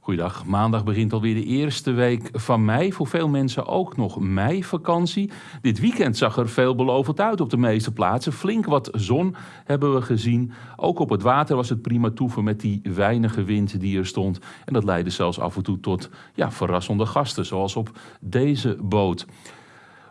Goedendag. Maandag begint alweer de eerste week van mei. Voor veel mensen ook nog meivakantie. Dit weekend zag er veelbelovend uit op de meeste plaatsen. Flink wat zon hebben we gezien. Ook op het water was het prima toeven met die weinige wind die er stond. En dat leidde zelfs af en toe tot ja, verrassende gasten, zoals op deze boot.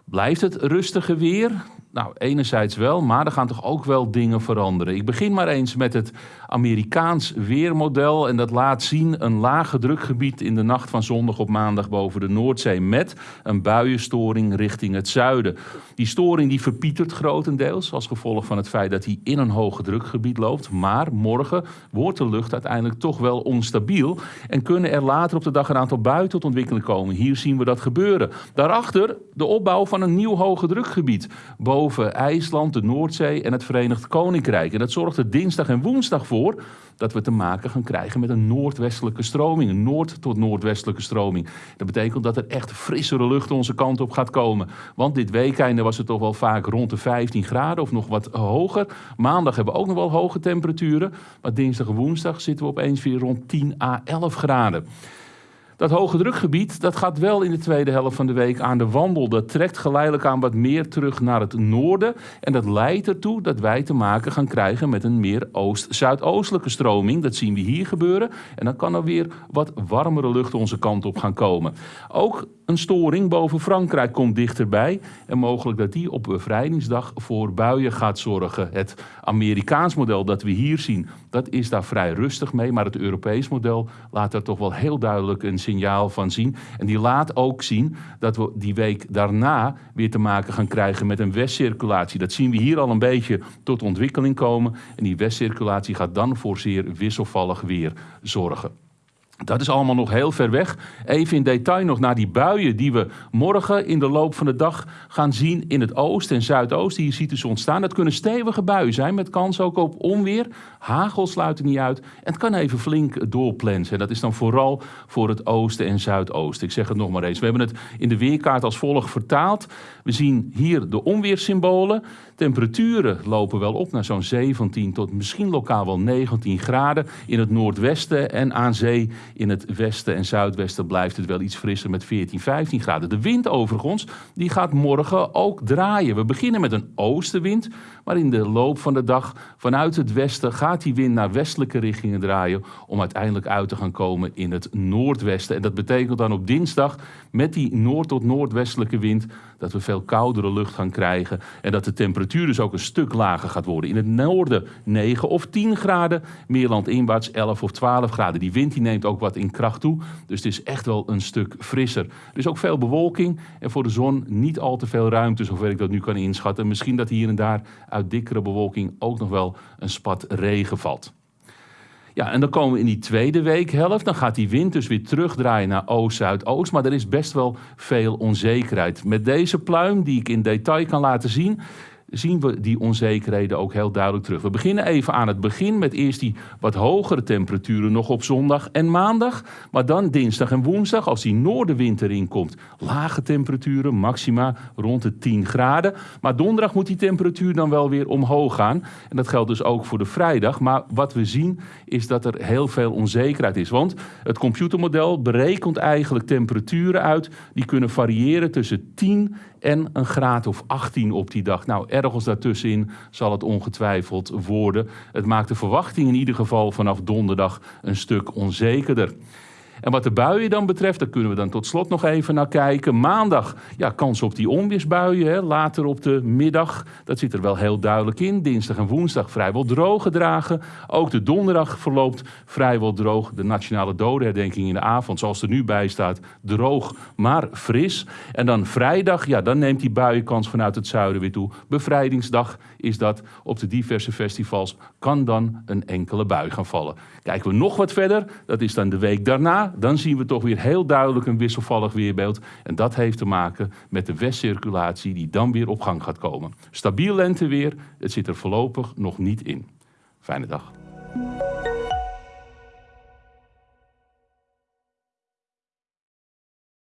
Blijft het rustige weer? Nou, enerzijds wel, maar er gaan toch ook wel dingen veranderen. Ik begin maar eens met het Amerikaans weermodel. En dat laat zien een lage drukgebied in de nacht van zondag op maandag boven de Noordzee. Met een buienstoring richting het zuiden. Die storing die verpietert grotendeels als gevolg van het feit dat hij in een hoge drukgebied loopt. Maar morgen wordt de lucht uiteindelijk toch wel onstabiel. En kunnen er later op de dag een aantal buien tot ontwikkeling komen. Hier zien we dat gebeuren. Daarachter de opbouw van een nieuw hoge drukgebied. Boven IJsland, de Noordzee en het Verenigd Koninkrijk. En dat zorgt er dinsdag en woensdag voor dat we te maken gaan krijgen met een noordwestelijke stroming. Een noord- tot noordwestelijke stroming. Dat betekent dat er echt frissere lucht onze kant op gaat komen. Want dit weekende was het toch wel vaak rond de 15 graden of nog wat hoger. Maandag hebben we ook nog wel hoge temperaturen. Maar dinsdag en woensdag zitten we opeens weer rond 10 à 11 graden. Dat hoge drukgebied dat gaat wel in de tweede helft van de week aan de wandel. Dat trekt geleidelijk aan wat meer terug naar het noorden. En dat leidt ertoe dat wij te maken gaan krijgen met een meer oost-zuidoostelijke stroming. Dat zien we hier gebeuren. En dan kan er weer wat warmere lucht onze kant op gaan komen. Ook een storing boven Frankrijk komt dichterbij. En mogelijk dat die op bevrijdingsdag voor buien gaat zorgen. Het Amerikaans model dat we hier zien, dat is daar vrij rustig mee. Maar het Europees model laat er toch wel heel duidelijk een signaal van zien. En die laat ook zien dat we die week daarna weer te maken gaan krijgen met een westcirculatie. Dat zien we hier al een beetje tot ontwikkeling komen. En die westcirculatie gaat dan voor zeer wisselvallig weer zorgen. Dat is allemaal nog heel ver weg. Even in detail nog naar die buien die we morgen in de loop van de dag gaan zien in het oosten en zuidoosten. Hier ziet ze ontstaan. Dat kunnen stevige buien zijn met kans ook op onweer. Hagel sluit er niet uit. En het kan even flink doorplensen. En dat is dan vooral voor het oosten en zuidoosten. Ik zeg het nog maar eens. We hebben het in de weerkaart als volgt vertaald. We zien hier de onweersymbolen. Temperaturen lopen wel op naar zo'n 17 tot misschien lokaal wel 19 graden in het noordwesten en aan zee in het westen en zuidwesten blijft het wel iets frisser met 14, 15 graden. De wind overigens, die gaat morgen ook draaien. We beginnen met een oostenwind, maar in de loop van de dag vanuit het westen gaat die wind naar westelijke richtingen draaien om uiteindelijk uit te gaan komen in het noordwesten. En dat betekent dan op dinsdag met die noord- tot noordwestelijke wind dat we veel koudere lucht gaan krijgen en dat de temperatuur dus ook een stuk lager gaat worden. In het noorden 9 of 10 graden, meer landinwaarts 11 of 12 graden. Die wind die neemt ook wat in kracht toe, dus het is echt wel een stuk frisser. Er is ook veel bewolking en voor de zon niet al te veel ruimte, zover ik dat nu kan inschatten. Misschien dat hier en daar uit dikkere bewolking ook nog wel een spat regen valt. Ja, en dan komen we in die tweede weekhelft. Dan gaat die wind dus weer terugdraaien naar oost-zuidoost. Maar er is best wel veel onzekerheid. Met deze pluim, die ik in detail kan laten zien, zien we die onzekerheden ook heel duidelijk terug. We beginnen even aan het begin met eerst die wat hogere temperaturen nog op zondag en maandag. Maar dan dinsdag en woensdag, als die noordenwind erin komt, lage temperaturen, maxima rond de 10 graden. Maar donderdag moet die temperatuur dan wel weer omhoog gaan. En dat geldt dus ook voor de vrijdag. Maar wat we zien is dat er heel veel onzekerheid is. Want het computermodel berekent eigenlijk temperaturen uit die kunnen variëren tussen 10 en een graad of 18 op die dag. Nou, ergens daartussenin zal het ongetwijfeld worden. Het maakt de verwachting in ieder geval vanaf donderdag een stuk onzekerder. En wat de buien dan betreft, daar kunnen we dan tot slot nog even naar kijken. Maandag, ja, kans op die onweersbuien. Hè. Later op de middag, dat zit er wel heel duidelijk in. Dinsdag en woensdag vrijwel droog gedragen. Ook de donderdag verloopt vrijwel droog. De nationale dodenherdenking in de avond, zoals er nu bij staat, droog, maar fris. En dan vrijdag, ja, dan neemt die buienkans vanuit het zuiden weer toe. Bevrijdingsdag is dat. Op de diverse festivals kan dan een enkele bui gaan vallen. Kijken we nog wat verder, dat is dan de week daarna. Dan zien we toch weer heel duidelijk een wisselvallig weerbeeld. En dat heeft te maken met de westcirculatie die dan weer op gang gaat komen. Stabiel lenteweer, het zit er voorlopig nog niet in. Fijne dag.